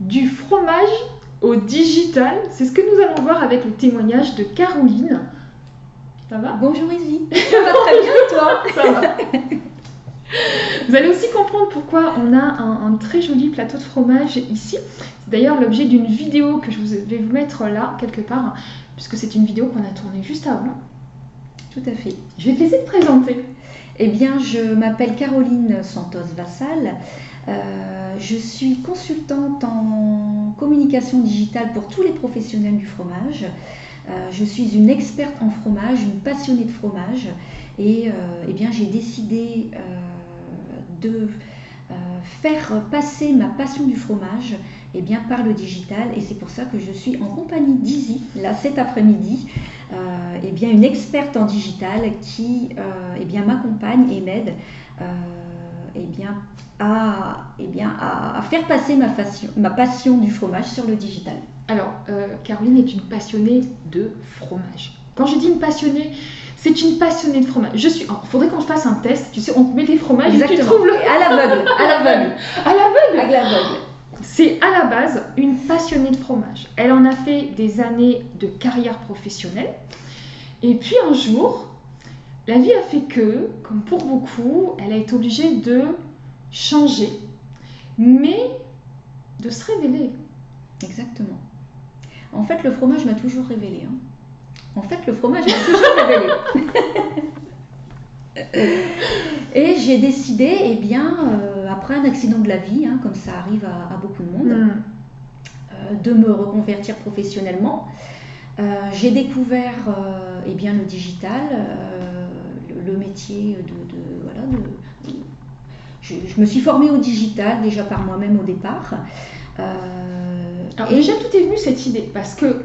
du fromage au digital. C'est ce que nous allons voir avec le témoignage de Caroline. Ça va? Bonjour Izzy. Ça va très bien toi? Ça va. Vous allez aussi comprendre pourquoi on a un, un très joli plateau de fromage ici. C'est d'ailleurs l'objet d'une vidéo que je vais vous mettre là, quelque part, puisque c'est une vidéo qu'on a tournée juste avant. Tout à fait. Je vais te laisser te présenter. Eh bien, je m'appelle Caroline Santos-Vassal. Euh, je suis consultante en communication digitale pour tous les professionnels du fromage. Euh, je suis une experte en fromage, une passionnée de fromage. Et euh, eh bien, j'ai décidé de faire passer ma passion du fromage eh bien, par le digital. Et c'est pour ça que je suis en compagnie d'Izzy, là, cet après-midi. Euh, eh bien, une experte en digital qui m'accompagne et m'aide à, eh bien, à, à faire passer ma passion, ma passion du fromage sur le digital. Alors, euh, Caroline est une passionnée de fromage. Quand je dis une passionnée, c'est une passionnée de fromage. Je suis. Il faudrait qu'on se fasse un test. Tu sais, on te met des fromages et tu trouves le. À l'aveugle, à l'aveugle, À l'aveugle à l'aveugle. C'est à la base une passionnée de fromage. Elle en a fait des années de carrière professionnelle. Et puis un jour, la vie a fait que, comme pour beaucoup, elle a été obligée de changer, mais de se révéler. Exactement. En fait, le fromage m'a toujours révélé. hein. En fait, le fromage m'a toujours révélé. Et j'ai décidé, eh bien, euh, après un accident de la vie, hein, comme ça arrive à, à beaucoup de monde, Hmm. euh, de me reconvertir professionnellement. Euh, j'ai découvert eh bien, le digital, le, le métier de... de- voilà, de- je, je me suis formée au digital déjà par moi-même au départ. Euh, Alors et- déjà, tout est venu cette idée, parce que,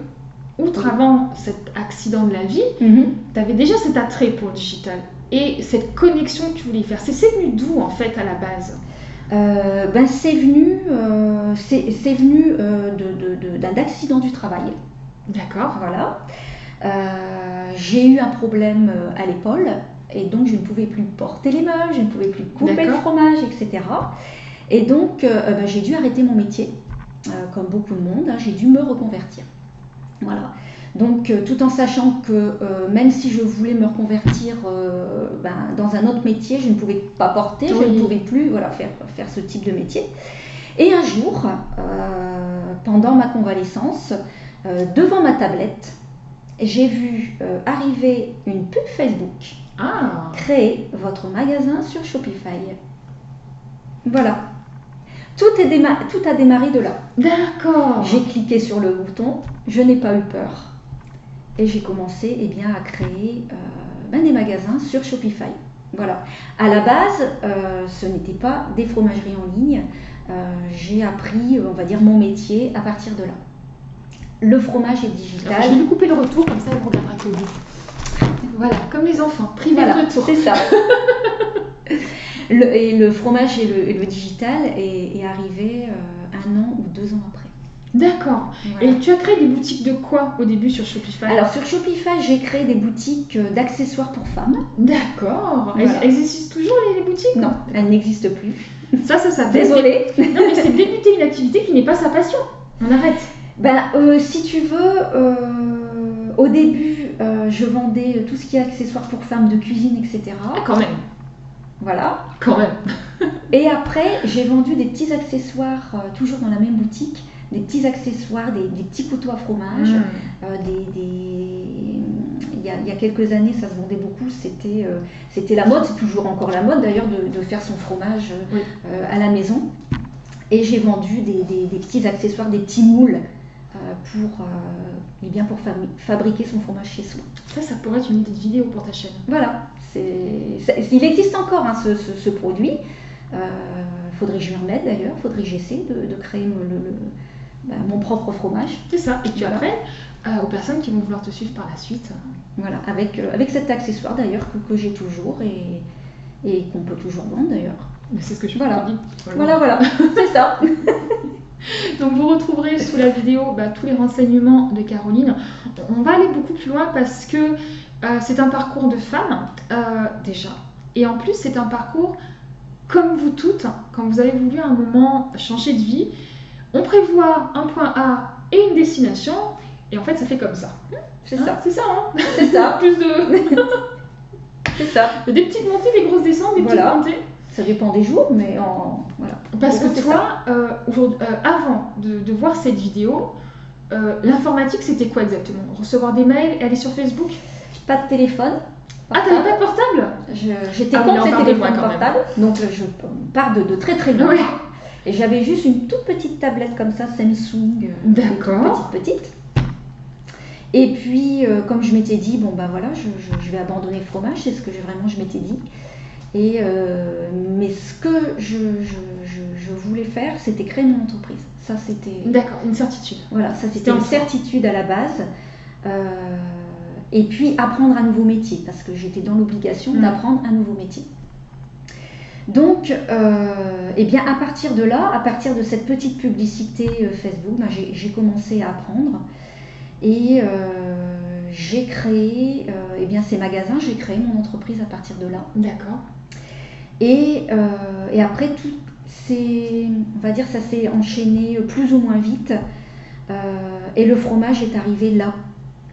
outre avant cet accident de la vie, Mhm. tu avais déjà cet attrait pour le digital et cette connexion que tu voulais faire. C'est c'est venu d'où en fait à la base? Euh, ben, c'est venu, euh, c'est c'est venu euh, de- de- de- d'un accident du travail. D'accord. Voilà. J'ai eu un problème à l'épaule et donc je ne pouvais plus porter les meubles, je ne pouvais plus couper le fromage, etc. Et donc euh, ben, j'ai dû arrêter mon métier, euh, comme beaucoup de monde, hein, j'ai dû me reconvertir. Voilà. Donc euh, tout en sachant que euh, même si je voulais me reconvertir euh, ben, dans un autre métier, je ne pouvais pas porter, je ne pouvais plus voilà, faire, faire ce type de métier. Et un jour, euh, pendant ma convalescence, euh, devant ma tablette, j'ai vu euh, arriver une pub Facebook. Ah Créez votre magasin sur Shopify. Voilà. Tout, est déma- tout a démarré de là. D'accord. J'ai cliqué sur le bouton, je n'ai pas eu peur. Et j'ai commencé eh bien, à créer euh, ben, des magasins sur Shopify. Voilà. À la base, euh, ce n'était pas des fromageries en ligne. Euh, j'ai appris, on va dire, mon métier à partir de là. Le fromage est Alors, digital. je vais lui couper le retour, comme ça elle regardera que. Voilà, comme les enfants, privé Voilà, de retour. c'est ça. Le- et le fromage et le, et le digital est, est arrivé euh, un an ou deux ans après. D'accord. Voilà. Et tu as créé des boutiques de quoi au début sur Shopify? Alors sur Shopify, j'ai créé des boutiques euh, d'accessoires pour femmes. D'accord. Elles Voilà. elles existent toujours les, les boutiques? Non, elles n'existent plus. Ça, ça s'appelle. Désolée. Non, mais c'est débuter une activité qui n'est pas sa passion. On arrête. Ben, euh, si tu veux, euh, au début, euh, je vendais tout ce qui est accessoires pour femmes de cuisine, etc. Ah, quand même. Voilà. Quand même. Et après, j'ai vendu des petits accessoires, euh, toujours dans la même boutique, des petits accessoires, des, des petits couteaux à fromage, Mmh. euh, des, des- Il, y a, il y a quelques années, ça se vendait beaucoup, c'était euh, c'était la mode, c'est toujours encore la mode d'ailleurs de, de faire son fromage Oui. à la maison. Et j'ai vendu des, des- petits accessoires, des petits moules pour, euh, eh bien pour fabri- fabriquer son fromage chez soi. Ça, ça pourrait être une idée de vidéo pour ta chaîne. Voilà, c'est, ça- il existe encore hein, ce, ce- ce produit. Euh, faudrait que je m'y remette d'ailleurs, faudrait que j'essaie de, de créer le- le- le- bah, mon propre fromage. C'est ça. Et puis Voilà. après, euh, aux personnes qui vont vouloir te suivre par la suite. Voilà, avec, euh, avec cet accessoire d'ailleurs que, que j'ai toujours et, et qu'on peut toujours vendre d'ailleurs. Mais c'est ce que je Voilà. dis. Voilà, voilà, c'est ça. Donc vous retrouverez sous la vidéo bah, tous les renseignements de Caroline. On va aller beaucoup plus loin parce que euh, c'est un parcours de femme euh, déjà. Et en plus c'est un parcours comme vous toutes, quand vous avez voulu à un moment changer de vie, on prévoit un point A et une destination, et en fait, ça fait comme ça. C'est Hein, ça. C'est ça, hein C'est ça. Plus de... C'est ça. des petites montées, des grosses descentes, des Voilà. petites montées. Ça dépend des jours, mais en voilà. Parce que toi, euh, euh, avant de, de voir cette vidéo, euh, l'informatique, c'était quoi exactement? Recevoir des mails et aller sur Facebook? Pas de téléphone. Ah, t'avais pas de portable? J'étais Ah contre on les téléphones portables, donc je pars de, de très très loin. Et j'avais juste une toute petite tablette comme ça, Samsung. D'accord. Petite, petite. Et puis, comme je m'étais dit, bon ben voilà, je, je- je vais abandonner le fromage, c'est ce que je- vraiment je m'étais dit. Et, euh, mais ce que je, je- je- je voulais faire, c'était créer mon entreprise. Ça, c'était. D'accord, une certitude. Voilà, ça C'était une certitude à la base. Euh, et puis apprendre un nouveau métier, parce que j'étais dans l'obligation Mm. d'apprendre un nouveau métier. Donc, euh, eh bien, à partir de là, à partir de cette petite publicité euh, Facebook, ben, j'ai commencé à apprendre. Et euh, j'ai créé eh bien, ces magasins, j'ai créé mon entreprise à partir de là. D'accord. Et, euh, et après, tout, c'est, on va dire, ça s'est enchaîné plus ou moins vite. Euh, et le fromage est arrivé là.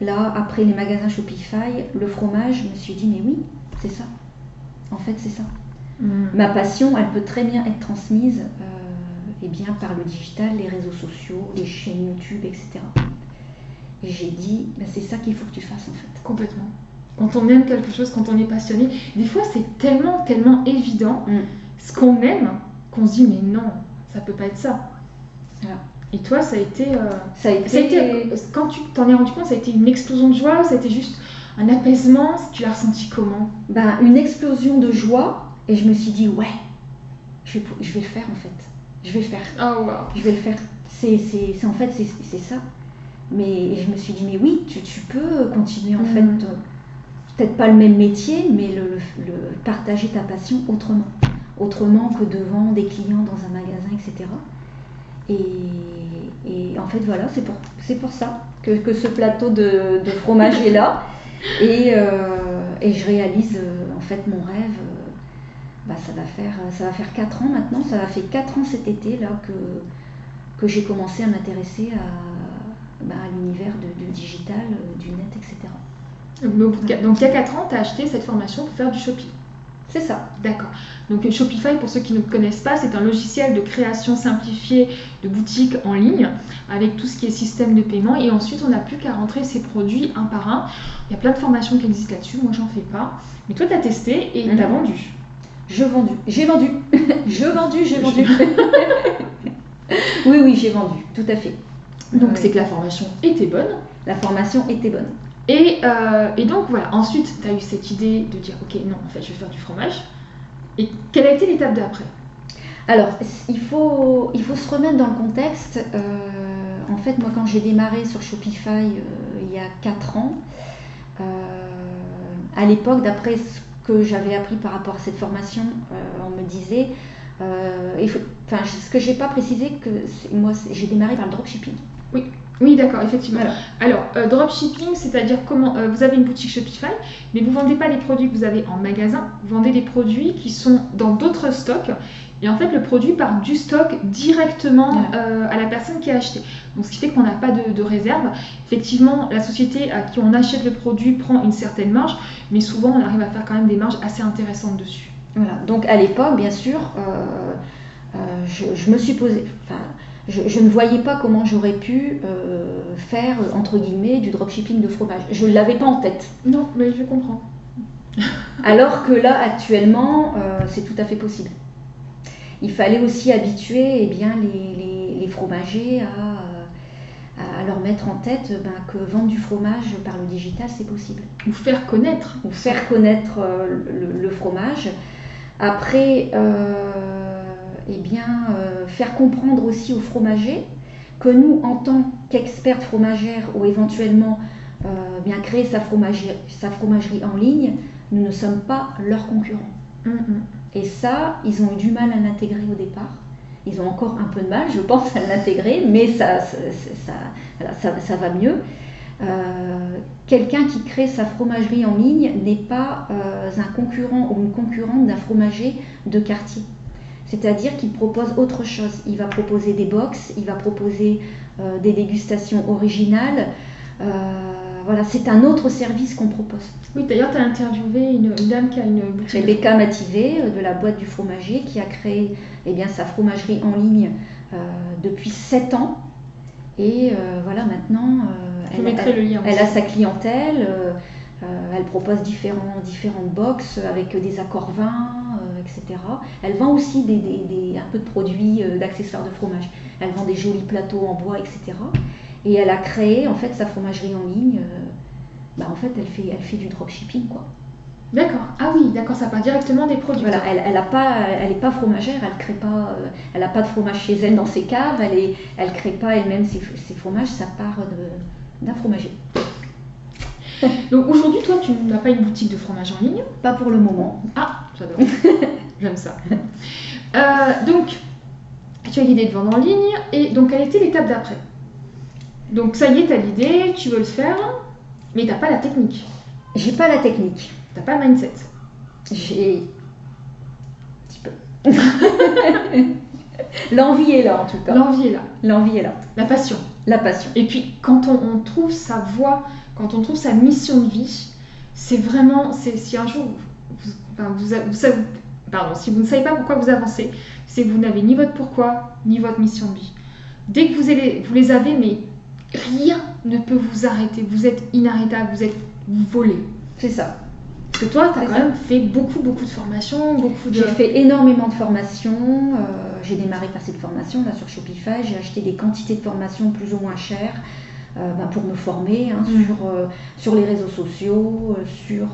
Là, après les magasins Shopify, le fromage, je me suis dit, mais oui, c'est ça. En fait, c'est ça. Hmm. Ma passion, elle peut très bien être transmise euh, eh bien, par le digital, les réseaux sociaux, les chaînes YouTube, etc. Et j'ai dit, ben, c'est ça qu'il faut que tu fasses en fait. Complètement. Quand on aime quelque chose, quand on est passionné, des fois c'est tellement, tellement évident Mm. ce qu'on aime qu'on se dit mais non, ça peut pas être ça. Voilà. Et toi, ça a été, euh, Ça a été, ça a été quand tu t'en es rendu compte, ça a été une explosion de joie, ça a été juste un apaisement. Tu l'as ressenti comment? Ben, une explosion de joie et je me suis dit, ouais, je vais, je vais le faire en fait. Je vais le faire. Oh wow. Je vais le faire. C'est, c'est, c'est- en fait, c'est, c'est ça. Mais et je me suis dit, mais oui, tu, tu peux continuer en Mm. fait, peut-être pas le même métier, mais le, le- le- partager ta passion autrement. Autrement que devant des clients dans un magasin, etc. Et, et en fait, voilà, c'est pour, c'est pour ça que, que ce plateau de, de fromage est là. Et, euh, et je réalise euh, en fait mon rêve. euh, bah, ça, va faire, ça va faire 4 ans maintenant, ça va faire 4 ans cet été là que, que j'ai commencé à m'intéresser à, bah, à l'univers de digital, du net, etc. Donc, il y a 4 ans, tu as acheté cette formation pour faire du shopping. C'est ça. D'accord. Donc euh, Shopify, pour ceux qui ne connaissent pas, c'est un logiciel de création simplifiée de boutiques en ligne avec tout ce qui est système de paiement. Et ensuite, on n'a plus qu'à rentrer ses produits un par un. Il y a plein de formations qui existent là-dessus. Moi, j'en fais pas. Mais toi, tu as testé et Mhm. tu as vendu. Je vendu. J'ai vendu. je vendu, j'ai vendu. oui, oui, j'ai vendu, tout à fait. Donc, Ouais. c'est que la formation était bonne. La formation était bonne. Et, euh, et donc, voilà. Ensuite, tu as eu cette idée de dire Ok, non, en fait, je vais faire du fromage. Et quelle a été l'étape d'après? Alors, il faut, il faut se remettre dans le contexte. Euh, en fait, moi, quand j'ai démarré sur Shopify euh, il y a 4 ans, à l'époque, d'après ce que j'avais appris par rapport à cette formation, on me disait, enfin, ce que j'ai pas précisé, que moi, j'ai démarré par le dropshipping. Oui, d'accord, effectivement. Alors, euh, dropshipping, c'est-à-dire comment euh, vous avez une boutique Shopify, mais vous vendez pas les produits que vous avez en magasin, vous vendez des produits qui sont dans d'autres stocks. Et en fait, le produit part du stock directement euh, à la personne qui a acheté. Donc, ce qui fait qu'on n'a pas de, de réserve. Effectivement, la société à qui on achète le produit prend une certaine marge, mais souvent, on arrive à faire quand même des marges assez intéressantes dessus. Voilà. Donc à l'époque, bien sûr, je, je me suis posé, enfin, je, je ne voyais pas comment j'aurais pu euh, faire entre guillemets du dropshipping de fromage. Je ne l'avais pas en tête. Non, mais je comprends. Alors que là, actuellement, euh, c'est tout à fait possible. Il fallait aussi habituer eh bien, les, les- les fromagers à, euh, à leur mettre en tête ben, que vendre du fromage par le digital, c'est possible. Ou faire connaître. ou faire connaître euh, le, le fromage. Après, euh, eh bien, euh, faire comprendre aussi aux fromagers que nous, en tant qu'experts fromagères ou éventuellement euh, bien créer sa fromagerie, sa fromagerie en ligne, nous ne sommes pas leurs concurrents. Hum, hum. Et ça, ils ont eu du mal à l'intégrer au départ. Ils ont encore un peu de mal, je pense, à l'intégrer, mais ça, ça, ça, voilà, ça- ça va mieux. Euh, Quelqu'un qui crée sa fromagerie en ligne n'est pas euh, un concurrent ou une concurrente d'un fromager de quartier. C'est-à-dire qu'il propose autre chose. Il va proposer des box, il va proposer euh, des dégustations originales. Euh, voilà, c'est un autre service qu'on propose. Oui, d'ailleurs, tu as interviewé une, dame qui a une boutique. Rebecca Mativé euh, de la boîte du fromager qui a créé eh bien, sa fromagerie en ligne depuis 7 ans. Et voilà, maintenant, elle, le elle, a sa clientèle. elle propose différents, différentes box avec des accords vins, etc. Elle vend aussi des, un peu de produits, euh, d'accessoires de fromage. Elle vend des jolis plateaux en bois, etc. Et elle a créé en fait sa fromagerie en ligne. Euh, bah, en fait, elle fait, elle fait du dropshipping, quoi. D'accord. Ah oui, d'accord, ça part directement des produits. Voilà, elle, elle pas, elle est pas fromagère, elle crée pas, euh, elle a pas de fromage chez elle dans ses caves, elle est, elle crée pas elle-même ses, fromages, ça part d'un fromager. Donc aujourd'hui, toi, tu n'as pas une boutique de fromage en ligne? Pas pour le moment. Ah, j'adore. J'aime ça. Euh, donc, tu as l'idée de vendre en ligne, et donc quelle était l'étape d'après Donc ça y est, tu as l'idée, tu veux le faire, mais tu n'as pas la technique. J'ai pas la technique. Tu n'as pas le mindset. J'ai. Un petit peu. L'envie est là en tout cas. L'envie est là. L'envie est là. La passion. La passion. Et puis quand on, trouve sa voie, quand on trouve sa mission de vie, c'est vraiment, c'est si un jour vous, vous, vous, pardon, si vous ne savez pas pourquoi vous avancez, c'est que vous n'avez ni votre pourquoi, ni votre mission de vie. Dès que vous, les avez, mais rien ne peut vous arrêter. Vous êtes inarrêtable, vous êtes volé. C'est ça. Parce que toi, tu as quand même fait beaucoup, beaucoup de formations, beaucoup de... J'ai fait énormément de formations. Euh, j'ai démarré par cette formation là sur Shopify. J'ai acheté des quantités de formations plus ou moins chères euh, ben, pour me former hein, mm. sur, euh, sur les réseaux sociaux, sur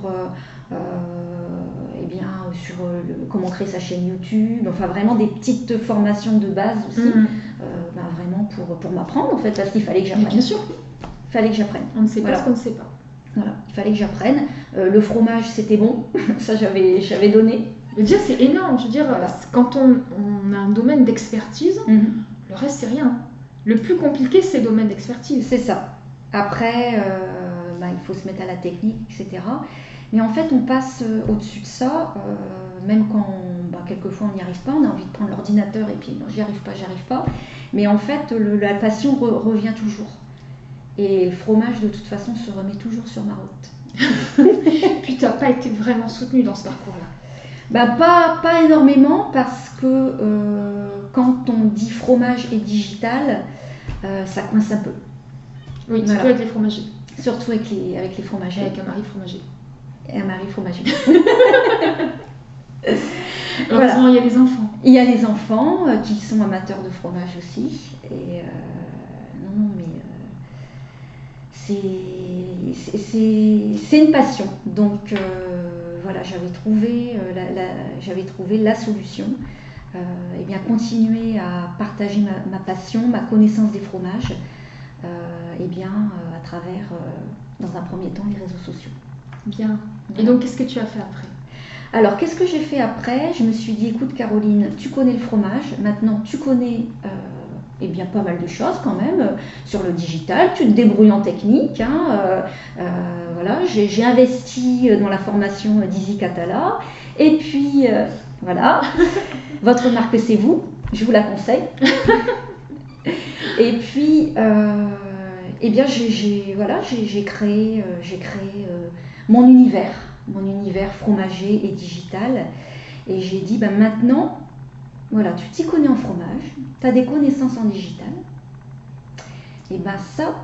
eh bien, sur euh, comment créer sa chaîne YouTube, enfin vraiment des petites formations de base aussi, mm. euh, ben, vraiment pour, pour m'apprendre en fait, parce qu'il fallait que j'apprenne. Bien sûr. Il fallait que j'apprenne. On ne sait pas ce qu'on ne sait pas. Voilà, il fallait que j'apprenne. Euh, le fromage, c'était bon, ça j'avais, j'avais donné. Mais dire, c'est énorme. Je veux dire, quand on, on, a un domaine d'expertise, mm-hmm. le reste, c'est rien. Le plus compliqué, c'est le domaine d'expertise. C'est ça. Après, ben, il faut se mettre à la technique, etc. Mais en fait, on passe euh, au-dessus de ça, euh, même quand bah, quelquefois on n'y arrive pas, on a envie de prendre l'ordinateur et puis j'y arrive pas, j'y arrive pas. Mais en fait, la passion revient toujours. Et le fromage, de toute façon, se remet toujours sur ma route. puis tu n'as pas été vraiment soutenu dans ce parcours-là? Bah, pas, pas énormément parce que euh, quand on dit fromage et digital, ça coince un peu. Oui, surtout avec les fromagers. Surtout avec les, avec les fromagers. Avec un mari fromager et un mari fromager. Il y a les enfants. Il y a les enfants euh, qui sont amateurs de fromage aussi. Et euh, non, non, mais euh, c'est une passion. Donc voilà, j'avais trouvé, la, trouvé la solution. et bien continuer à partager ma, ma, passion, ma connaissance des fromages, et bien à travers, dans un premier temps, les réseaux sociaux. Bien. Et donc, qu'est-ce que tu as fait après? Alors, qu'est-ce que j'ai fait après? Je me suis dit, écoute Caroline, tu connais le fromage, maintenant tu connais euh, eh bien, pas mal de choses quand même euh, sur le digital, tu te débrouilles en technique. Hein, euh, voilà, j'ai investi dans la formation d'Easy Catala. Et puis, voilà, votre marque c'est vous, je vous la conseille. et puis, eh bien, j'ai voilà, créé, j'ai créé mon univers, mon univers fromager et digital. Et j'ai dit, ben maintenant, voilà, tu t'y connais en fromage, tu as des connaissances en digital. Et ben ça,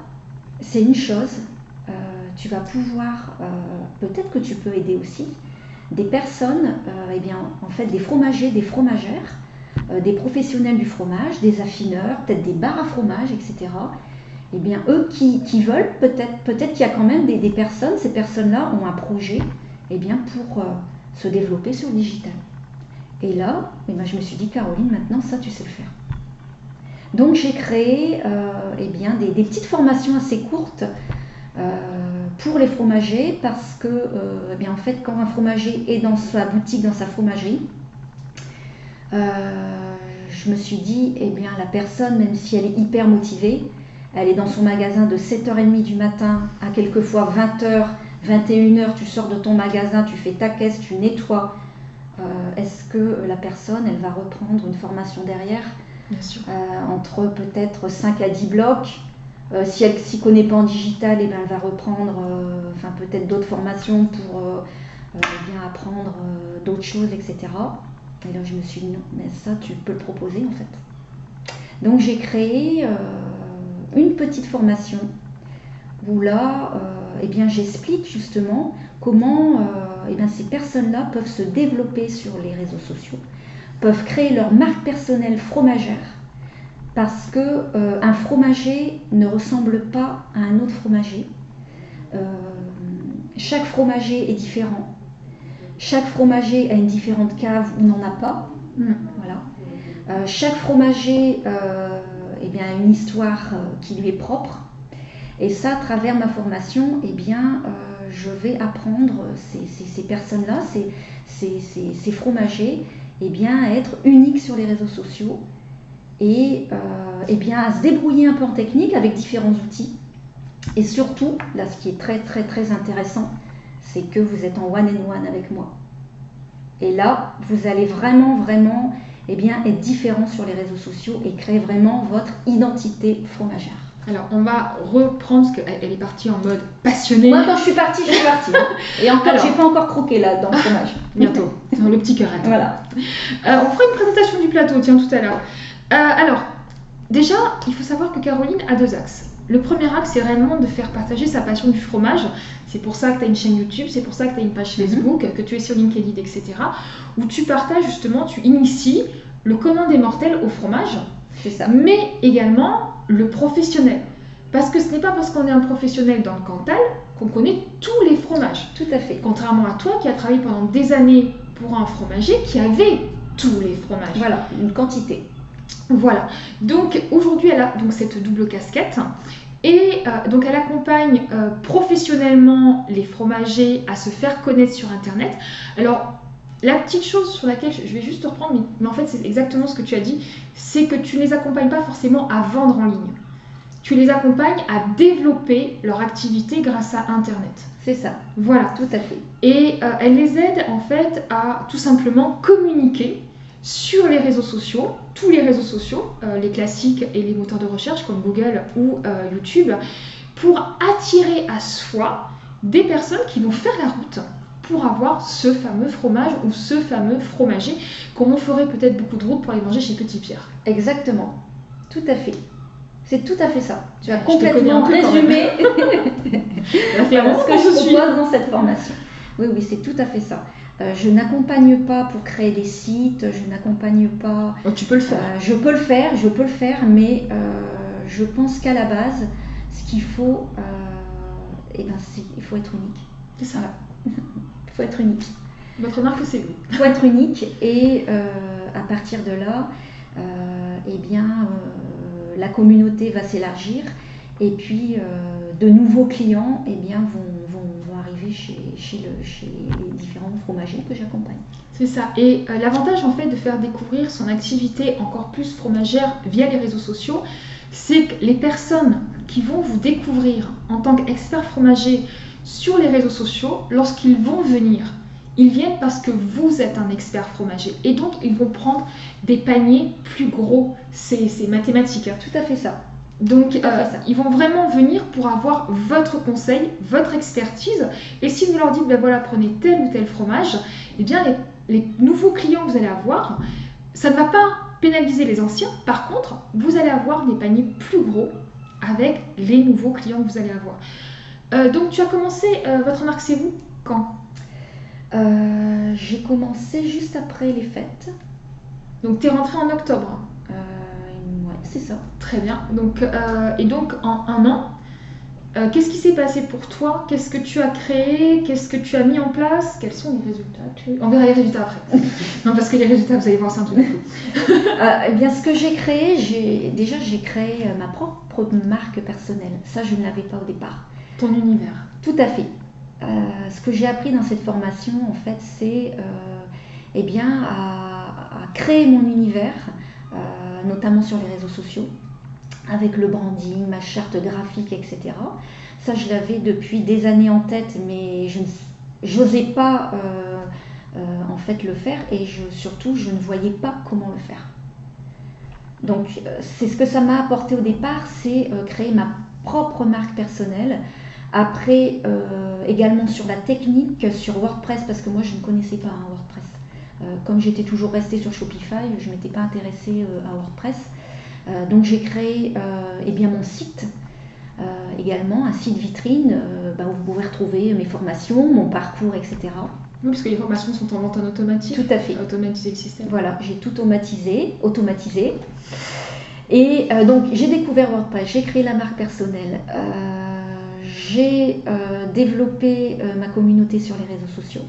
c'est une chose. Euh, tu vas pouvoir, euh, peut-être que tu peux aider aussi des personnes, euh, eh bien, en fait, des fromagers, des fromagères, des professionnels du fromage, des affineurs, peut-être des bars à fromage, etc eh bien, eux qui, veulent, peut-être peut-être qu'il y a quand même des, personnes, ces personnes-là ont un projet eh bien, pour euh, se développer sur le digital. Et là, eh bien, je me suis dit, Caroline, maintenant, ça, tu sais le faire. Donc, j'ai créé euh, eh bien, des, petites formations assez courtes euh, pour les fromagers parce que, eh bien, en fait, quand un fromager est dans sa boutique, dans sa fromagerie, je me suis dit, eh bien, la personne, même si elle est hyper motivée, elle est dans son magasin de 7h30 du matin à quelquefois 20h, 21h, tu sors de ton magasin, tu fais ta caisse, tu nettoies. euh, est-ce que la personne, elle va reprendre une formation derrière? Bien sûr. euh, entre peut-être 5 à 10 blocs. Euh, si elle s'y connaît pas en digital, eh ben, elle va reprendre enfin, peut-être d'autres formations pour bien apprendre d'autres choses, etc. Et là, je me suis dit, non, mais ça, tu peux le proposer en fait. Donc, j'ai créé une petite formation où là, euh, eh bien, j'explique justement comment euh, eh bien, ces personnes-là peuvent se développer sur les réseaux sociaux, peuvent créer leur marque personnelle fromagère, parce que euh, un fromager ne ressemble pas à un autre fromager. Chaque fromager est différent. Chaque fromager a une différente cave ou n'en a pas. Mm. Voilà. Chaque fromager eh bien, une histoire euh, qui lui est propre. Et ça, à travers ma formation, eh bien, euh, je vais apprendre ces, ces- personnes-là, ces- ces fromagers, eh bien, à être uniques sur les réseaux sociaux et euh, eh bien, à se débrouiller un peu en technique avec différents outils. Et surtout, là, ce qui est très, très, très intéressant, c'est que vous êtes en one and one avec moi. Et là, vous allez vraiment, vraiment eh bien, être différent sur les réseaux sociaux et créer vraiment votre identité fromagère. Alors, on va reprendre parce qu'elle elle est partie en mode passionné. Moi, quand je suis partie, je suis partie. Et encore, j'ai pas encore croqué là dans le fromage. Bientôt, dans le petit cœur. Voilà. Euh, on fera une présentation du plateau, tiens, tout à l'heure. Euh, alors, déjà, il faut savoir que Caroline a deux axes. Le premier axe, c'est réellement de faire partager sa passion du fromage. C'est pour ça que tu as une chaîne YouTube, c'est pour ça que tu as une page Mhm. Facebook, que tu es sur LinkedIn, etc. Où tu partages justement, tu inities le commun des mortels au fromage, C'est ça. mais également le professionnel. Parce que ce n'est pas parce qu'on est un professionnel dans le Cantal qu'on connaît tous les fromages. Tout à fait. Contrairement à toi qui a travaillé pendant des années pour un fromager qui avait tous les fromages. Voilà, une quantité. Voilà. Donc aujourd'hui, elle a donc cette double casquette. Et euh, donc elle accompagne euh, professionnellement les fromagers à se faire connaître sur Internet. Alors la petite chose sur laquelle je vais juste te reprendre, mais, mais en fait c'est exactement ce que tu as dit, c'est que tu ne les accompagnes pas forcément à vendre en ligne. Tu les accompagnes à développer leur activité grâce à Internet. C'est ça. Voilà. Tout à fait. Et euh, elle les aide en fait à tout simplement communiquer sur les réseaux sociaux, tous les réseaux sociaux, euh, les classiques et les moteurs de recherche comme Google ou euh, YouTube, pour attirer à soi des personnes qui vont faire la route pour avoir ce fameux fromage ou ce fameux fromager, comme on ferait peut-être beaucoup de route pour aller manger chez Petit Pierre. Exactement. Tout à fait. C'est tout à fait ça. Tu as complètement résumé Voilà ce que qu'on je propose dans cette formation. Oui, oui, c'est tout à fait ça. Euh, je n'accompagne pas pour créer des sites, je n'accompagne pas. Oh, tu peux le faire. Euh, je peux le faire, je peux le faire, mais euh, je pense qu'à la base, ce qu'il faut, eh ben, c'est- il faut être unique. C'est ça. Il faut être unique. Votre marque, c'est vous. Il faut être unique et à partir de là, eh bien, la communauté va s'élargir et puis de nouveaux clients eh bien, vont, chez, chez, le- chez les différents fromagers que j'accompagne. C'est ça. Et euh, l'avantage en fait de faire découvrir son activité encore plus fromagère via les réseaux sociaux, c'est que les personnes qui vont vous découvrir en tant qu'expert fromager sur les réseaux sociaux, lorsqu'ils vont venir, ils viennent parce que vous êtes un expert fromager. Et donc ils vont prendre des paniers plus gros. C'est c'est mathématique. hein. Tout à fait ça. Donc, euh, ils vont vraiment venir pour avoir votre conseil, votre expertise. Et si vous leur dites, ben voilà, prenez tel ou tel fromage, eh bien, les, les nouveaux clients que vous allez avoir, ça ne va pas pénaliser les anciens. Par contre, vous allez avoir des paniers plus gros avec les nouveaux clients que vous allez avoir. Euh, donc, tu as commencé euh, votre marque, c'est vous quand? J'ai commencé juste après les fêtes. Donc, tu es rentré en octobre. C'est ça. Très bien. Donc, euh, et donc, en un an, euh, qu'est-ce qui s'est passé pour toi? Qu'est-ce que tu as créé? Qu'est-ce que tu as mis en place? Quels sont les résultats? On verra les résultats après. non, parce que les résultats, vous allez voir, c'est un truc. Euh, eh bien, ce que j'ai créé, j'ai déjà j'ai créé ma propre marque personnelle. Ça, je ne l'avais pas au départ. Ton univers. Tout à fait. Euh, ce que j'ai appris dans cette formation, en fait, c'est eh bien à, à créer mon univers, euh, notamment sur les réseaux sociaux, avec le branding, ma charte graphique, etc. Ça, je l'avais depuis des années en tête, mais je n'osais pas euh, en fait le faire et surtout je ne voyais pas comment le faire. Donc c'est ce que ça m'a apporté au départ, c'est créer ma propre marque personnelle. Après, également sur la technique, sur WordPress, parce que moi je ne connaissais pas un WordPress. Comme j'étais toujours restée sur Shopify, je ne m'étais pas intéressée à WordPress. donc j'ai créé eh bien, mon site euh, également un site vitrine euh, bah, où vous pouvez retrouver mes formations, mon parcours, etc. Oui, parce que les formations sont en vente en automatique. Tout à fait. Automatiser le système. Voilà, j'ai tout automatisé, automatisé. Et euh, donc j'ai découvert WordPress, j'ai créé la marque personnelle, j'ai développé ma communauté sur les réseaux sociaux.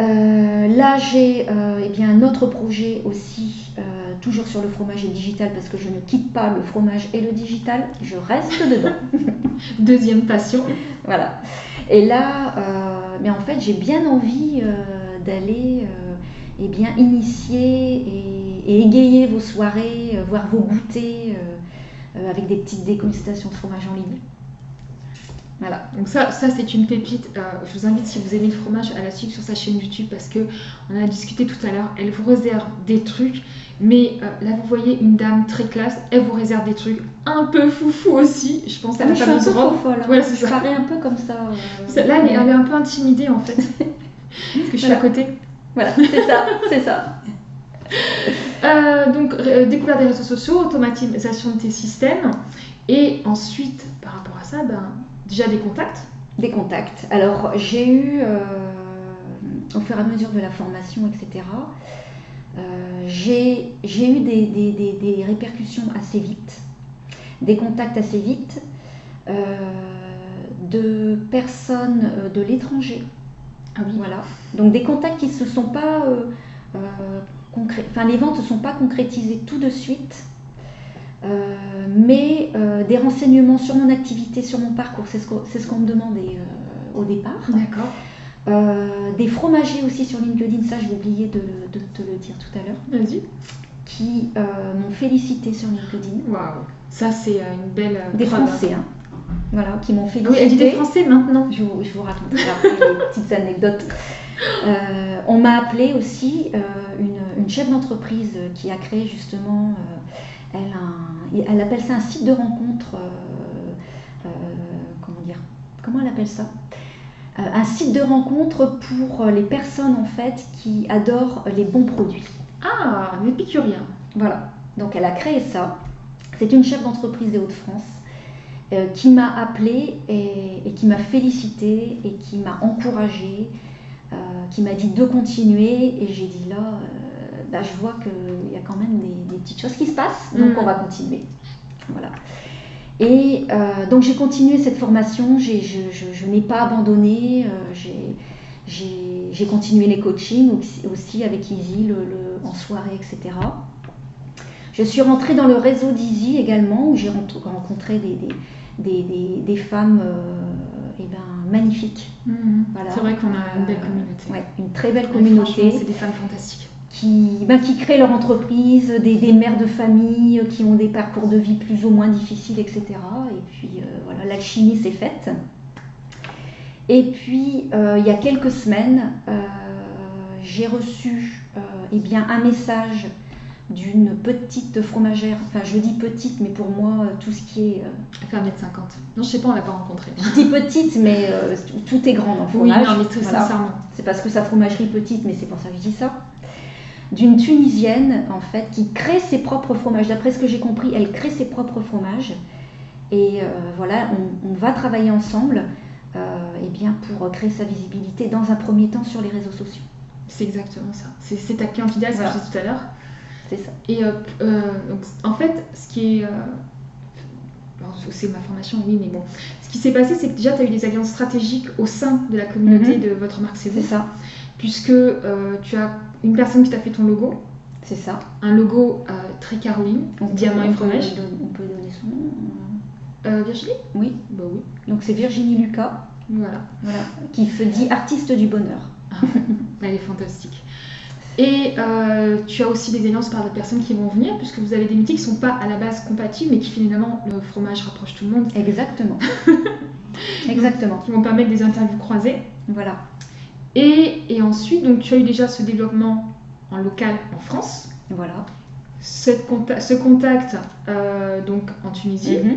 Là j'ai eh bien un autre projet aussi toujours sur le fromage et le digital parce que je ne quitte pas le fromage et le digital, je reste dedans. Deuxième passion. Voilà. Et là, euh, mais en fait, j'ai bien envie euh, d'aller euh, eh bien initier et, égayer vos soirées, voir vos goûters avec des petites dégustations de fromage en ligne. Voilà. Donc ça, ça c'est une pépite. je vous invite, si vous aimez le fromage, à la suivre sur sa chaîne YouTube parce que on a discuté tout à l'heure. Elle vous réserve des trucs mais euh, là, vous voyez une dame très classe, elle vous réserve des trucs un peu foufou aussi. Je pense à la robe. Voilà, c'est ça. un peu comme ça. Euh, là, elle est, un peu intimidée en fait. Parce que je suis à côté. Voilà, c'est ça, c'est ça. Euh, donc, découverte des réseaux sociaux, automatisation de tes systèmes. Et ensuite, par rapport à ça, ben, déjà des contacts. Des contacts. Alors, j'ai eu, au fur et à mesure de la formation, etc., euh, j'ai eu des, répercussions assez vite, des contacts assez vite euh, de personnes euh, de l'étranger. Ah oui. Voilà. Donc des contacts qui ne se sont pas enfin les ventes ne sont pas concrétisées tout de suite, mais des renseignements sur mon activité, sur mon parcours, c'est ce qu'on me demandait au départ. D'accord. Euh, des fromagers aussi sur LinkedIn, ça j'ai oublié de, te le dire tout à l'heure. Vas-y. Qui euh, m'ont félicité sur LinkedIn. Waouh, ça c'est euh, une belle. Des Français, hein. Voilà, qui m'ont félicité. Oui, elle dit des Français maintenant. Je, je vous raconte après les petites anecdotes. on m'a appelé aussi une, chef d'entreprise qui a créé justement, elle, elle appelle ça un site de rencontre. comment dire Comment elle appelle ça? Euh, un site de rencontre pour euh, les personnes en fait qui adorent les bons produits. Ah, un épicurien. Voilà. Donc elle a créé ça. C'est une chef d'entreprise des Hauts-de-France euh, qui m'a appelé et, qui m'a félicité et qui m'a encouragé, qui m'a dit de continuer. Et j'ai dit là, bah, je vois qu'il y a quand même des, petites choses qui se passent, donc mm. on va continuer. Voilà. Et euh, donc j'ai continué cette formation, je, n'ai pas abandonné, euh, j'ai continué les coachings aussi, avec Easy le, en soirée, etc. Je suis rentrée dans le réseau d'Easy également, où j'ai rencontré des, des, femmes euh, eh ben, magnifiques. Mhm. C'est vrai qu'on a une belle communauté. Ouais, une très belle communauté. C'est des femmes fantastiques qui, ben, qui créent leur entreprise, des, mères de famille qui ont des parcours de vie plus ou moins difficiles, etc. Et puis euh, voilà, l'alchimie s'est faite. Et puis, euh, il y a quelques semaines, euh, j'ai reçu eh bien, un message d'une petite fromagère, enfin je dis petite, mais pour moi, tout ce qui est... Elle fait 1m50. Non, je sais pas, on l'a pas rencontrée. Je dis petite, mais tout est grand dans le fromage. Oui, non, mais tout sincèrement. C'est parce que sa fromagerie petite, mais c'est pour ça que je dis ça d'une Tunisienne en fait qui crée ses propres fromages. D'après ce que j'ai compris, elle crée ses propres fromages. Et euh, voilà, on, va travailler ensemble euh, eh bien, pour créer sa visibilité dans un premier temps sur les réseaux sociaux. C'est exactement ça. C'est ta cliente idéale, ce que je disais tout à l'heure. C'est ça. Et euh, donc, en fait, ce qui est. c'est ma formation, oui, mais bon. Ce qui s'est passé, c'est que déjà, tu as eu des alliances stratégiques au sein de la communauté mhm. de votre marque C'est ça. Puisque tu as une personne qui t'a fait ton logo. C'est ça. Un logo euh, très Caroline, diamant et fromage. On peut donner son nom. Euh, Virginie Oui. Bah oui. Donc c'est Virginie Lucas. Voilà. Voilà. Qui se dit artiste du bonheur. Ah, elle est fantastique. Et euh, tu as aussi des alliances par des personnes qui vont venir, puisque vous avez des métiers qui ne sont pas à la base compatibles, mais qui finalement, le fromage rapproche tout le monde. Exactement. Exactement. qui vont permettre des interviews croisées. Voilà. Et, et ensuite, donc, tu as eu déjà ce développement en local en France. Voilà. Cette ce contact euh, donc en Tunisie. Mhm.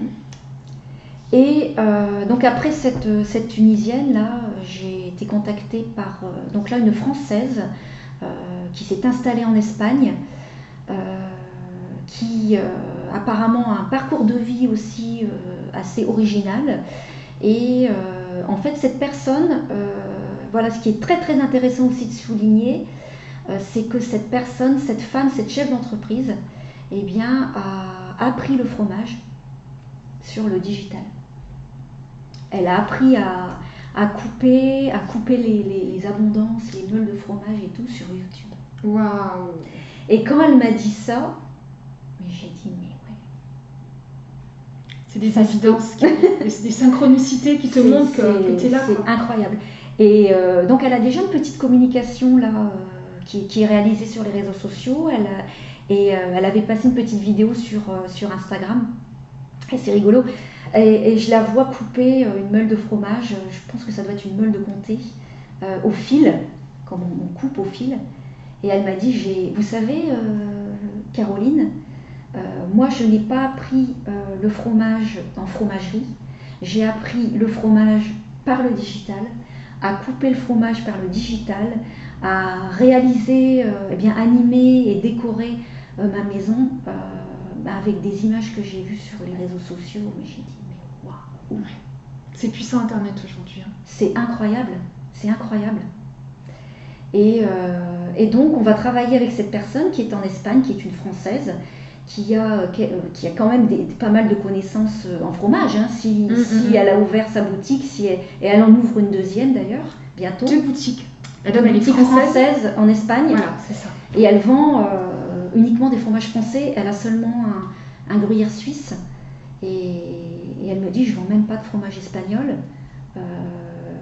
Et euh, donc après cette, cette Tunisienne, là, j'ai été contactée par euh, donc là, une Française qui s'est installée en Espagne, qui apparemment a un parcours de vie aussi assez original. Et en fait, cette personne, voilà, ce qui est très très intéressant aussi de souligner, euh, c'est que cette personne, cette femme, cette chef d'entreprise, eh bien, a appris le fromage sur le digital. Elle a appris à, à couper, à couper les, les- les abondances, les meules de fromage et tout sur YouTube. Waouh Et quand elle m'a dit ça, mais j'ai dit mais ouais. C'est des évidences, qui- des, synchronicités qui te C'est- montrent que, c'est- tu es là. C'est incroyable. Et euh, donc elle a déjà une petite communication là euh, qui, est réalisée sur les réseaux sociaux. Elle, et euh, elle avait passé une petite vidéo sur, sur Instagram. C'est rigolo. Et, je la vois couper une meule de fromage. Je pense que ça doit être une meule de comté au fil, comme on, coupe au fil. Et elle m'a dit, vous savez, Caroline, moi je n'ai pas appris le fromage en fromagerie. J'ai appris le fromage par le digital, à couper le fromage par le digital, à réaliser, euh, eh bien animer et décorer euh, ma maison euh, bah, avec des images que j'ai vues sur les réseaux sociaux. Mais j'ai dit, mais waouh, C'est puissant Internet aujourd'hui. hein. c'est incroyable, c'est incroyable. Et, et donc, on va travailler avec cette personne qui est en Espagne, qui est une Française, qui a, qui, euh, a quand même des, pas mal de connaissances euh, en fromage. hein. si, Mm, si mm. elle a ouvert sa boutique, si elle- et elle en ouvre une deuxième d'ailleurs, bientôt. Deux boutiques. Une elle est boutique française. française en Espagne. Voilà, c'est ça. Et elle vend euh, uniquement des fromages français. Elle a seulement un, un gruyère suisse. Et, et elle me dit, je vends même pas de fromage espagnol. Euh,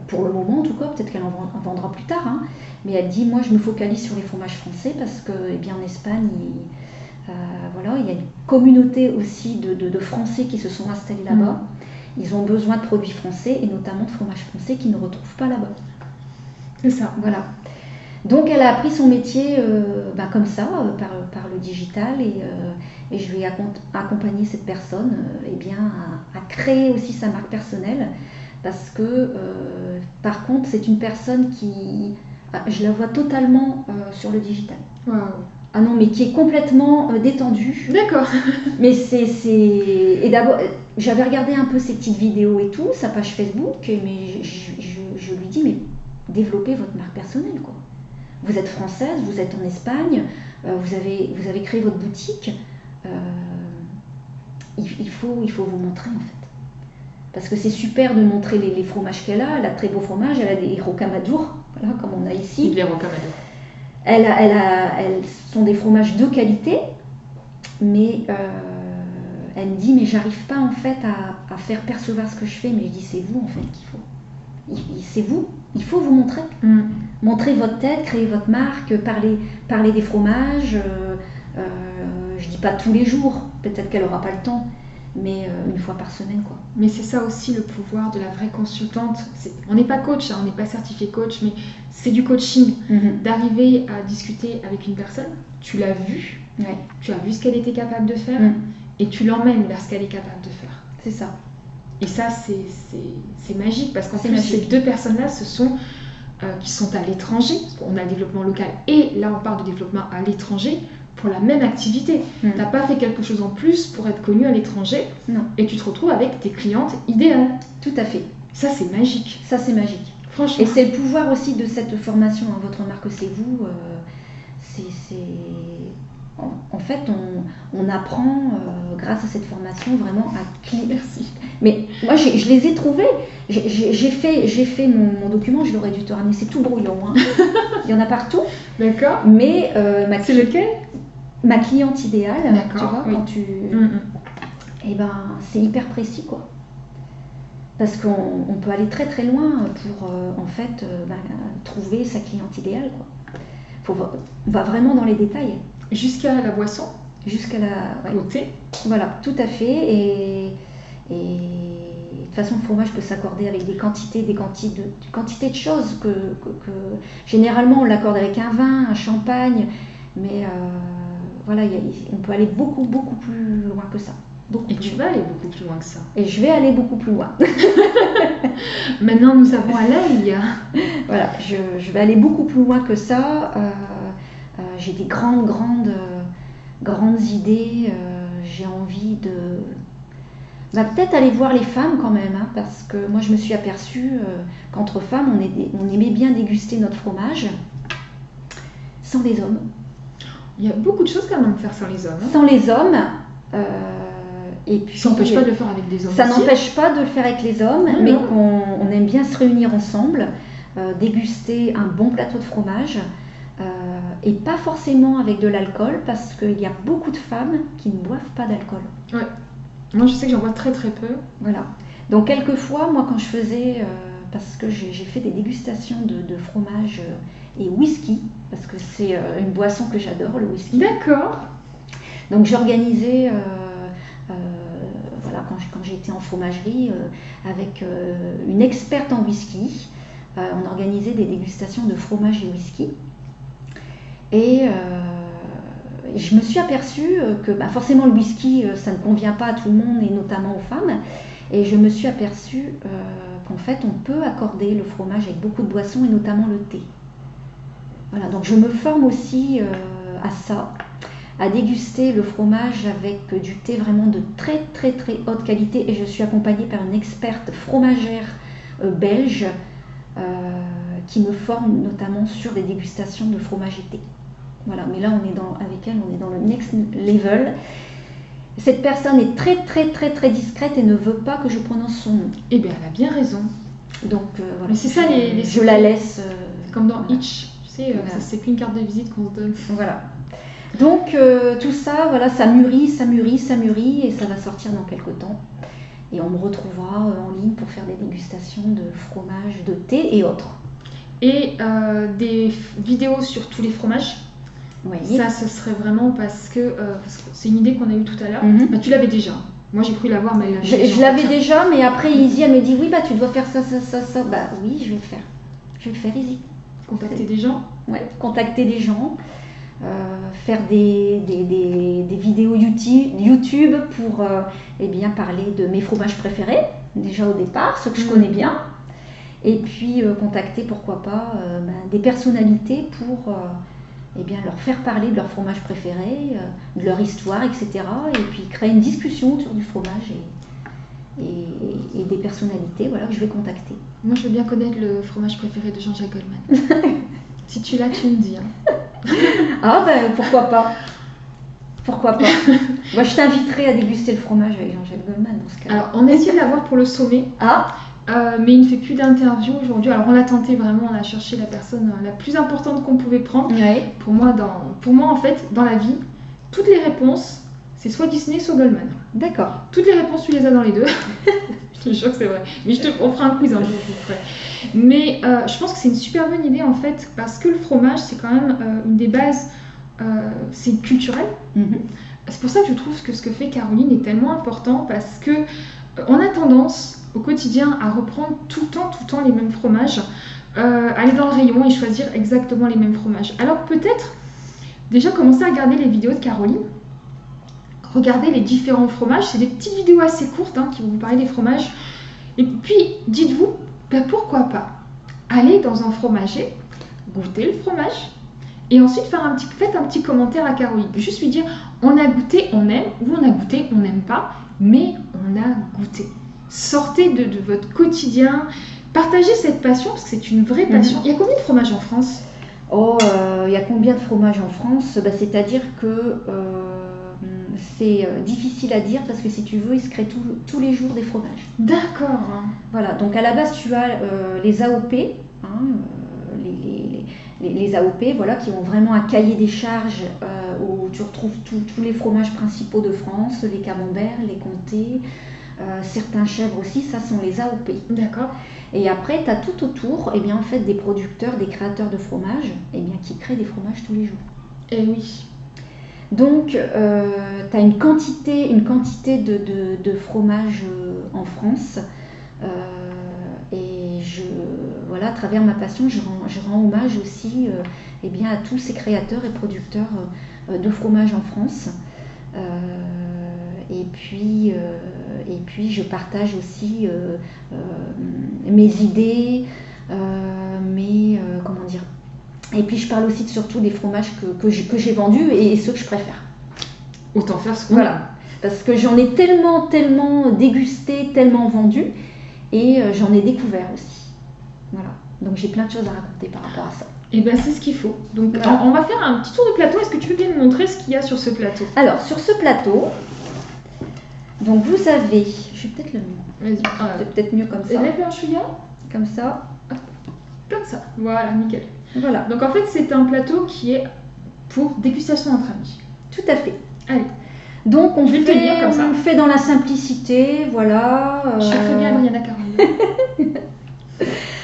pour le moment, en tout cas, peut-être qu'elle en vend- en vendra plus tard. hein. Mais elle dit, moi, je me focalise sur les fromages français parce que, eh bien, en Espagne, euh, voilà, il y a une communauté aussi de, de- de Français qui se sont installés là-bas. Ils ont besoin de produits français et notamment de fromage français qu'ils ne retrouvent pas là-bas. C'est ça. Voilà. Donc elle a appris son métier euh, bah, comme ça, euh, par, par le digital, et, euh, et je vais accom- accompagner cette personne euh, eh bien, à, à créer aussi sa marque personnelle, parce que euh, par contre c'est une personne qui, ah, je la vois totalement euh, sur le digital. Waouh. Ah non, mais qui est complètement euh, détendue. D'accord. Mais c'est. Et d'abord, euh, j'avais regardé un peu ses petites vidéos et tout, sa page Facebook, mais je, je- je lui dis, mais développez votre marque personnelle, quoi. Vous êtes française, vous êtes en Espagne, euh, vous, avez, vous avez créé votre boutique. euh, il, il faut, il faut vous montrer, en fait. Parce que c'est super de montrer les, les fromages qu'elle a. Elle a très beaux fromages, elle a des rocamadours, voilà, comme on a ici. Les rocamadours. Elle a- elle a- elles sont des fromages de qualité, mais euh, elle me dit mais j'arrive pas en fait à, à faire percevoir ce que je fais. Mais je dis c'est vous en fait qu'il faut. C'est vous. Il faut vous montrer. Mm. Montrer votre tête, créer votre marque, parler, parler des fromages. euh, euh, je dis pas tous les jours. Peut-être qu'elle aura pas le temps, mais euh, une fois par semaine quoi. Mais c'est ça aussi le pouvoir de la vraie consultante. On n'est pas coach, hein, on n'est pas certifié coach, mais c'est du coaching. D'arriver à discuter avec une personne, tu l'as vue, Ouais, tu as vu ce qu'elle était capable de faire, Mm. et tu l'emmènes vers ce qu'elle est capable de faire. c'est ça. Et ça, c'est- magique, parce qu'en magique. ces deux personnes-là, ce sont euh, qui sont à l'étranger. qu'on a le développement local, et là, on parle de développement à l'étranger pour la même activité. Mm. T'as pas fait quelque chose en plus pour être connu à l'étranger, Non. et tu te retrouves avec tes clientes idéales. Tout à fait. Ça, c'est magique. Ça c'est magique. Franchement. Et c'est le pouvoir aussi de cette formation, hein, votre marque c'est vous. euh, c'est, c'est- En, en fait, on, on apprend euh, grâce à cette formation vraiment à. Merci. Mais moi, je les ai trouvés. J'ai, fait, j'ai fait mon, mon document, je l'aurais dû te ramener. C'est tout brouillon. hein. Il y en a partout. D'accord. Mais euh, ma, C'est lequel? Ma cliente idéale, tu vois, oui. quand tu, Mm, mm. eh ben, c'est hyper précis, quoi. Parce qu'on on peut aller très très loin pour euh, en fait euh, ben, trouver sa cliente idéale, quoi. Faut, on va vraiment dans les détails Jusqu'à la boisson, jusqu'à la. ouais. au thé? Voilà, tout à fait. Et, et toute façon, le fromage peut s'accorder avec des quantités, des quantités de, quantités de choses que, que- que- généralement on l'accorde avec un vin, un champagne, mais euh, voilà, a- on peut aller beaucoup, beaucoup plus loin que ça. Beaucoup Et tu loin. vas aller beaucoup plus loin que ça. Et je vais aller beaucoup plus loin. Maintenant, nous avons à l'œil. Voilà, je, je vais aller beaucoup plus loin que ça. Euh, euh, j'ai des grandes, grandes, euh, grandes idées. euh, j'ai envie de. Bah, peut-être aller voir les femmes quand même, hein, parce que moi je me suis aperçue qu'entre femmes, on, est- on aimait bien déguster notre fromage sans les hommes. Il y a beaucoup de choses quand même à faire sans les hommes. hein. Sans les hommes. euh, et puis, Ça n'empêche pas de le faire avec des hommes. Ça n'empêche pas de le faire avec les hommes, mais qu'on on aime bien se réunir ensemble, euh, déguster un bon plateau de fromage, euh, et pas forcément avec de l'alcool, parce qu'il y a beaucoup de femmes qui ne boivent pas d'alcool. Moi, je sais que j'en vois très très peu. Voilà. Donc quelquefois, moi quand je faisais, euh, parce que j'ai fait des dégustations de, de fromage euh, et whisky, parce que c'est euh, une boisson que j'adore, le whisky. D'accord. Donc j'organisais, euh, euh, voilà, quand, j'étais en fromagerie, euh, avec une experte en whisky, on organisait des dégustations de fromage et whisky. Et je me suis aperçue que bah, forcément le whisky, ça ne convient pas à tout le monde et notamment aux femmes. Et je me suis aperçue euh, qu'en fait, on peut accorder le fromage avec beaucoup de boissons et notamment le thé. Voilà, donc je me forme aussi euh, à ça à déguster le fromage avec du thé vraiment de très très très haute qualité et je suis accompagnée par une experte fromagère euh, belge qui me forme notamment sur des dégustations de fromage et thé. Voilà, mais là on est dans, avec elle, on est dans le next level. Cette personne est très très très très discrète et ne veut pas que je prononce son nom. Eh bien, elle a bien raison. Donc euh, voilà. Mais c'est ça, les- les- Je la laisse. euh, Comme dans Voilà. Hitch. Tu sais, euh, Voilà. c'est qu'une carte de visite qu'on se donne. Voilà. Donc euh, tout ça, voilà, ça mûrit, ça mûrit, ça mûrit et ça va sortir dans quelques temps. Et on me retrouvera en ligne pour faire des dégustations de fromage, de thé et autres. Et des vidéos sur tous les fromages. Oui. Ça, ce serait vraiment parce que, euh, parce que c'est une idée qu'on a eue tout à l'heure. Mhm. Bah, tu l'avais déjà. Moi, j'ai cru l'avoir, mais elle Je, l'avais déjà, mais après Izzy, elle me dit oui, bah tu dois faire ça, ça, ça, ça. Bah oui, je vais le faire. Je vais le faire, Izzy. Contacter des gens. Ouais, contacter des gens, euh, faire des, des, des- des vidéos YouTube, pour euh, eh bien, parler de mes fromages préférés, déjà au départ, ceux que je Mhm. connais bien, et puis euh, contacter, pourquoi pas, ben, des personnalités pour eh bien, leur faire parler de leur fromage préféré, euh, de leur histoire, etc. Et puis créer une discussion autour du fromage et, et- et des personnalités voilà, que je vais contacter. Moi, je veux bien connaître le fromage préféré de Jean-Jacques Goldman. si tu l'as, tu me dis. hein. Ah ben pourquoi pas Pourquoi pas Moi je t'inviterai à déguster le fromage avec Jean-Jacques Goldman dans ce cas. Alors, on a essayé de l'avoir pour le sommet, Ah euh, mais il ne fait plus d'interview aujourd'hui. Alors, on l'a tenté vraiment, on a cherché la personne euh, la plus importante qu'on pouvait prendre. Oui. Pour moi, dans, pour moi, en fait, dans la vie, toutes les réponses, c'est soit Disney, soit Goldman. D'accord. Toutes les réponses, tu les as dans les deux. je te jure que c'est vrai. Mais je te, on fera un quiz un jour, je vous ferai. Mais euh, je pense que c'est une super bonne idée en fait, parce que le fromage, c'est quand même euh, une des bases, c'est culturel. Mhm. C'est pour ça que je trouve que ce que fait Caroline est tellement important, parce que on a tendance au quotidien à reprendre tout le temps, tout le temps les mêmes fromages, euh, aller dans le rayon et choisir exactement les mêmes fromages. Alors peut-être déjà commencer à regarder les vidéos de Caroline, regarder les différents fromages. C'est des petites vidéos assez courtes hein, qui vont vous parler des fromages. Et puis dites-vous, ben, pourquoi pas aller dans un fromager, goûter le fromage. Et ensuite, faire un petit, faites un petit commentaire à Caroline. Juste lui dire on a goûté, on aime, ou on a goûté, on n'aime pas, mais on a goûté. Sortez de, de votre quotidien, partagez cette passion, parce que c'est une vraie passion. Il y a combien de fromages en France? Oh, euh, il y a combien de fromages en France? Bah, C'est-à-dire que euh, c'est euh, difficile à dire parce que si tu veux, il se crée tout- tous les jours des fromages. D'accord. hein. Voilà, donc à la base, tu as euh, les AOP, hein, les, les- les- les AOP, voilà, qui ont vraiment un cahier des charges où tu retrouves tous- tous les fromages principaux de France, les camemberts, les comtés, certains chèvres aussi, ça sont les AOP. D'accord. Et après, tu as tout autour, eh bien, en fait, des producteurs, des créateurs de fromages, eh bien, qui créent des fromages tous les jours. Eh oui. Donc, tu as une quantité, une quantité de, de, de fromages euh, en France. et je, voilà, à travers ma passion, je rends, hommage aussi eh bien, à tous ces créateurs et producteurs de fromage en France. Et, puis, et puis, je partage aussi mes idées, mes, comment dire, et puis je parle aussi surtout des fromages que, que j'ai vendus et ceux que je préfère. Autant faire ce qu'on Voilà. Parce que j'en ai tellement, tellement dégusté, tellement vendu, et euh, j'en ai découvert aussi. Voilà. Donc j'ai plein de choses à raconter par rapport à ça. Et eh bien c'est ce qu'il faut. Donc on va faire un petit tour de plateau. Est-ce que tu peux bien me montrer ce qu'il y a sur ce plateau? Alors sur ce plateau, donc vous avez, je vais peut-être le mieux. C'est peut-être mieux comme ça. Lève un chouïa. Comme ça. Comme ça. Voilà, nickel. Voilà. Donc en fait c'est un plateau qui est pour dégustation entre amis. Tout à fait. Allez. Donc on, fait, comme ça. on fait dans la simplicité, voilà. Je suis très bien Brianna Caroline.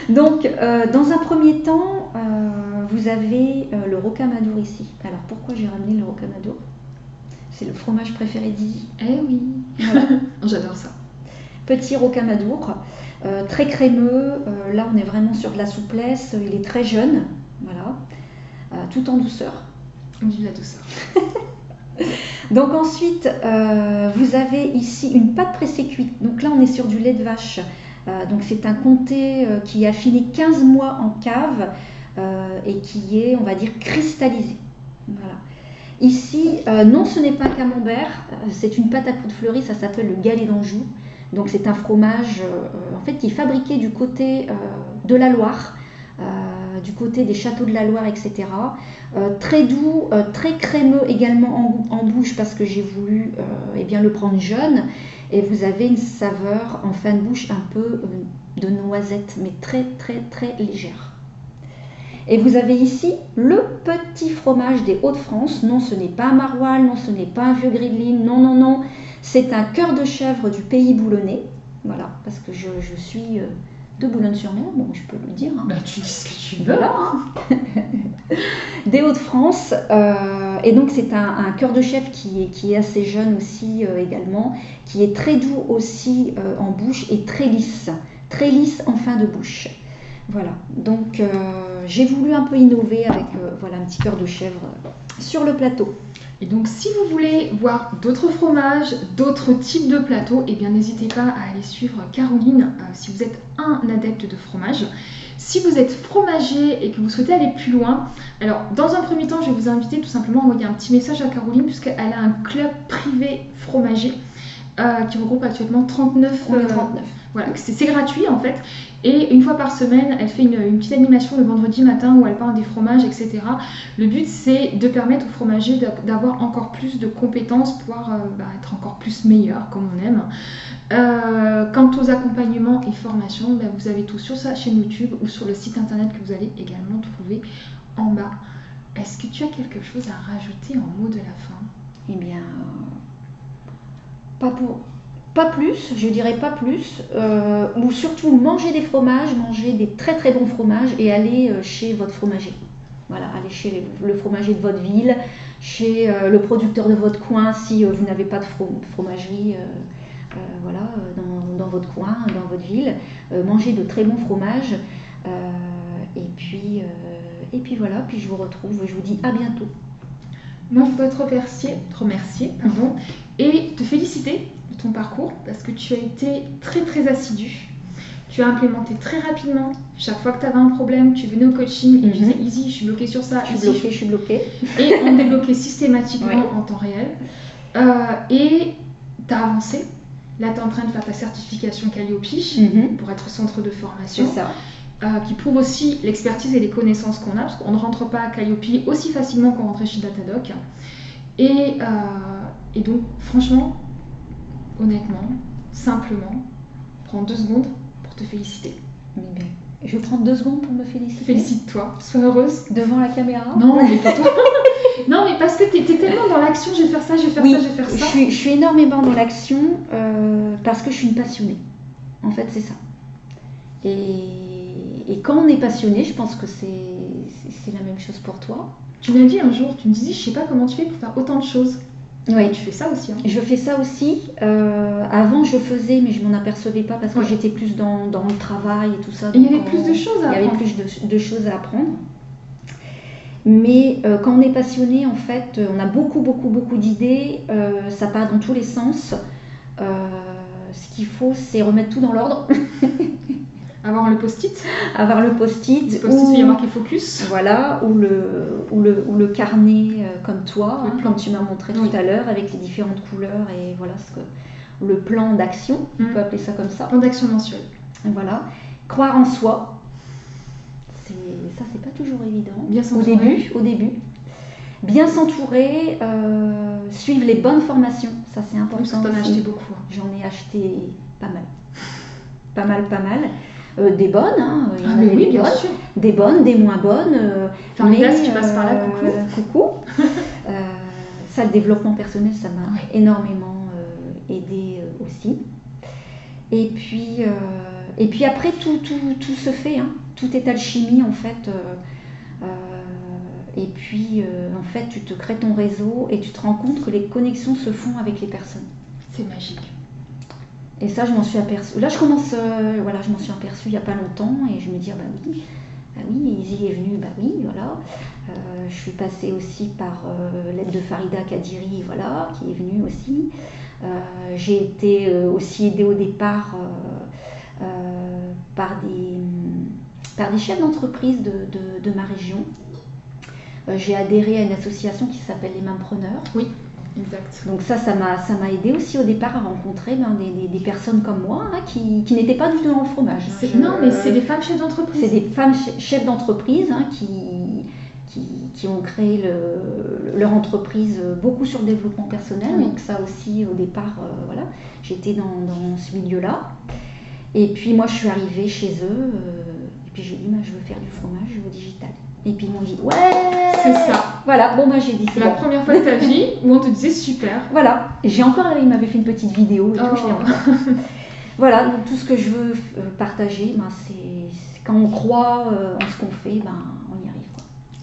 Donc euh, dans un premier temps, euh, vous avez euh, le rocamadour ici. Alors pourquoi j'ai ramené le rocamadour? C'est le fromage préféré d'Izzy. Eh oui, j'adore ça. Petit rocamadour, très crémeux. là on est vraiment sur de la souplesse. Il est très jeune, voilà, tout en douceur. Vive la douceur. Donc ensuite, euh, vous avez ici une pâte pressée cuite. Donc là, on est sur du lait de vache. Euh, donc c'est un comté euh, qui a fini 15 mois en cave et qui est, on va dire, cristallisé. Voilà. Ici, non, ce n'est pas camembert, c'est une pâte à de fleurie, ça s'appelle le galet d'Anjou. Donc c'est un fromage en fait qui est fabriqué du côté de la Loire. du côté des châteaux de la Loire, etc. Euh, très doux, euh, très crémeux également en, bouche parce que j'ai voulu euh, eh bien, le prendre jeune. Et vous avez une saveur en fin de bouche un peu de noisette, mais très très très légère. Et vous avez ici le petit fromage des Hauts-de-France. Non, ce n'est pas un maroilles, non, ce n'est pas un vieux grideline, non, non, non. C'est un cœur de chèvre du pays boulonnais. Voilà, parce que je, suis de Boulogne-sur-Mer, bon, je peux le dire. Hein. Bah, tu dis ce que tu veux. Hein. des Hauts-de-France. Euh, et donc, c'est un, cœur de chef qui est, qui est assez jeune aussi euh, également, qui est très doux aussi euh, en bouche et très lisse. Très lisse en fin de bouche. Voilà, donc j'ai voulu un peu innover avec voilà, un petit cœur de chèvre sur le plateau. Et donc, si vous voulez voir d'autres fromages, d'autres types de plateaux, eh bien, n'hésitez pas à aller suivre Caroline euh, si vous êtes un adepte de fromage. Si vous êtes fromager et que vous souhaitez aller plus loin, alors dans un premier temps, je vais vous inviter tout simplement à envoyer un petit message à Caroline puisqu'elle a un club privé fromager euh, qui regroupe actuellement 39. 39. Voilà, c'est gratuit en fait. Et une fois par semaine, elle fait une, petite animation le vendredi matin où elle parle des fromages, etc. Le but, c'est de permettre aux fromagers d'avoir encore plus de compétences, pouvoir euh, bah, être encore plus meilleurs, comme on aime. Euh, quant aux accompagnements et formations, bah, vous avez tout sur sa chaîne YouTube ou sur le site internet que vous allez également trouver en bas. Est-ce que tu as quelque chose à rajouter en mot de la fin? Eh bien, pas plus, je dirais pas plus, euh, ou surtout manger des fromages, manger des très très bons fromages et aller euh, chez votre fromager. Voilà, aller chez le fromager de votre ville, chez euh, le producteur de votre coin si vous n'avez pas de fromagerie voilà, dans, votre coin, dans votre ville. manger de très bons fromages. et, puis, et puis voilà, puis je vous retrouve, je vous dis à bientôt. Moi, je voudrais te remercier, te remercier pardon, et te féliciter de ton parcours parce que tu as été très très assidu. Tu as implémenté très rapidement. Chaque fois que tu avais un problème, tu venais au coaching et tu disais mhm. Easy, je suis bloqué sur ça. Je suis bloqué, je suis bloqué. Et on débloquait systématiquement en temps réel. Euh, et tu as avancé. Là, tu es en train de faire ta certification Calliope mhm. pour être centre de formation. C'est ça. Euh, qui prouve aussi l'expertise et les connaissances qu'on a, parce qu'on ne rentre pas à Calliope aussi facilement qu'on rentrait chez Datadoc. Et, euh, et donc, franchement, honnêtement, simplement, prends deux secondes pour te féliciter. Mais bien. Je prends deux secondes pour me féliciter. Félicite-toi, sois heureuse. Devant la caméra? Non, mais pas toi. non, mais parce que tu es, tellement dans l'action, je vais faire ça, je vais faire ça, je vais faire ça. Je suis, je suis énormément dans l'action euh, parce que je suis une passionnée. En fait, c'est ça. Et, et, quand on est passionné, je pense que c'est la même chose pour toi. Tu m'as dit un jour, tu me disais, je sais pas comment tu fais pour faire autant de choses. Oui. Tu fais ça aussi. Hein. Je fais ça aussi. Euh, avant, je faisais, mais je m'en apercevais pas parce que Ouais. j'étais plus dans, dans le travail et tout ça. Il y avait plus de choses à Il y avait apprendre. plus de, de choses à apprendre. Mais euh, quand on est passionné, en fait, euh, on a beaucoup, beaucoup, beaucoup d'idées. euh, ça part dans tous les sens. Ce qu'il faut, c'est remettre tout dans l'ordre, Avoir le post-it. avoir le Le post-it. post-it, ou- il y a marqué focus. Voilà, ou le, ou le, ou le carnet euh, comme toi, Le hein, plan. comme tu m'as montré Oui. tout à l'heure, avec les différentes couleurs et voilà ce que le plan d'action, on Mm. peut appeler ça comme ça. Plan d'action mensuel. Voilà, croire en soi, ça, c'est pas toujours évident. Bien au début, au début, bien s'entourer, euh, suivre les bonnes formations, ça c'est important. As aussi. acheté beaucoup. J'en ai acheté pas mal, pas mal, pas mal. Euh, des bonnes, hein, il y en Ah, mais avait oui, des bien bonnes sûr. des bonnes, des moins bonnes. euh, Farida, mais, si tu passes par là, coucou. euh, coucou. Euh, ça, le développement personnel, ça m'a énormément euh, aidé aussi. Et puis, et puis après, tout, tout, tout se fait. hein. Tout est alchimie, en fait. et puis, euh, en fait, tu te crées ton réseau et tu te rends compte que les connexions se font avec les personnes. C'est magique. Et ça, je m'en suis aperçue. Là, je commence, euh, voilà, je m'en suis aperçue il n'y a pas longtemps et je me dis, ah bah oui, bah oui, Izzy est venue, bah oui, voilà. Euh, je suis passée aussi par euh, l'aide de Farida Kadiri, voilà, qui est venue aussi. J'ai été aussi aidée au départ par, des, par des chefs d'entreprise de, de- ma région. J'ai adhéré à une association qui s'appelle les Mainpreneurs. Exact. Donc ça, ça m'a, ça m'a aidé aussi au départ à rencontrer ben, des, des- des personnes comme moi hein, qui, qui n'étaient pas du tout dans le fromage. C'est- Je- Non, mais c'est des femmes chefs d'entreprise. c'est des femmes che- chefs d'entreprise hein, qui, qui, qui ont créé le- leur entreprise euh, beaucoup sur le développement personnel. Oui. Donc ça aussi, au départ, euh, voilà, j'étais dans, dans ce milieu-là. Et puis moi, je suis arrivée chez eux euh, et puis j'ai dit, bah, je veux faire du fromage au digital. Et puis ils m'ont dit, ouais, C'est ça. Voilà, bon, bah, j'ai dit, C'est la bon. première fois de ta vie où on te disait super. Voilà, j'ai encore, il m'avait fait une petite vidéo et tout, Oh. je voilà, donc tout ce que je veux euh, partager, ben, c'est quand on croit euh, en ce qu'on fait, ben, on y arrive.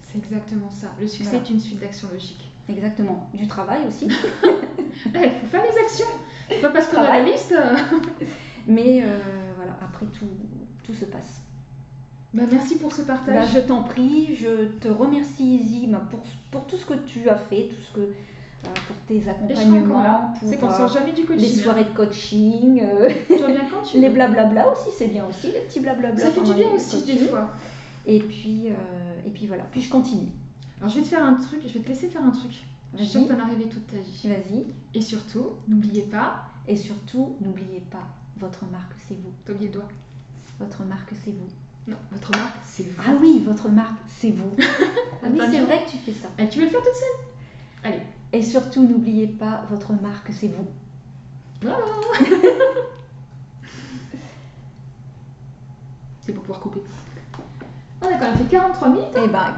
C'est exactement ça. Le succès Voilà. est une suite d'actions logiques. Exactement, du travail aussi. Il faut faire les actions. Pas parce qu'on a la liste. Mais euh, voilà, après tout, tout se passe. Bah, merci pour ce Bah, partage. je t'en prie, je te remercie Izzy ben, pour, pour tout ce que tu as fait, tout ce que, euh, pour tes accompagnements, pour C'est qu'on euh, sort jamais du coaching. les soirées de coaching, euh, Tu reviens quand tu les blablabla aussi, c'est bien aussi, les petits blablabla. Ça fait du bien aussi des fois. Et puis, euh, et puis voilà, puis je continue. Alors je vais te faire un truc, je vais te laisser faire un truc. Je suis sûre que t'en as rêvé toute ta vie. vas-y. Et surtout, n'oubliez pas, Et surtout, n'oubliez pas, votre marque, c'est vous. t'as oublié le doigt. Votre marque, c'est vous. Non, votre marque, c'est vous. Ah oui, votre marque, c'est vous. ah oui, c'est vrai que tu fais ça. Eh, tu veux le faire toute seule? Allez. Et surtout, n'oubliez pas, votre marque, c'est vous. Voilà. c'est pour pouvoir couper. Ah d'accord, on a fait 43 minutes. Eh ben,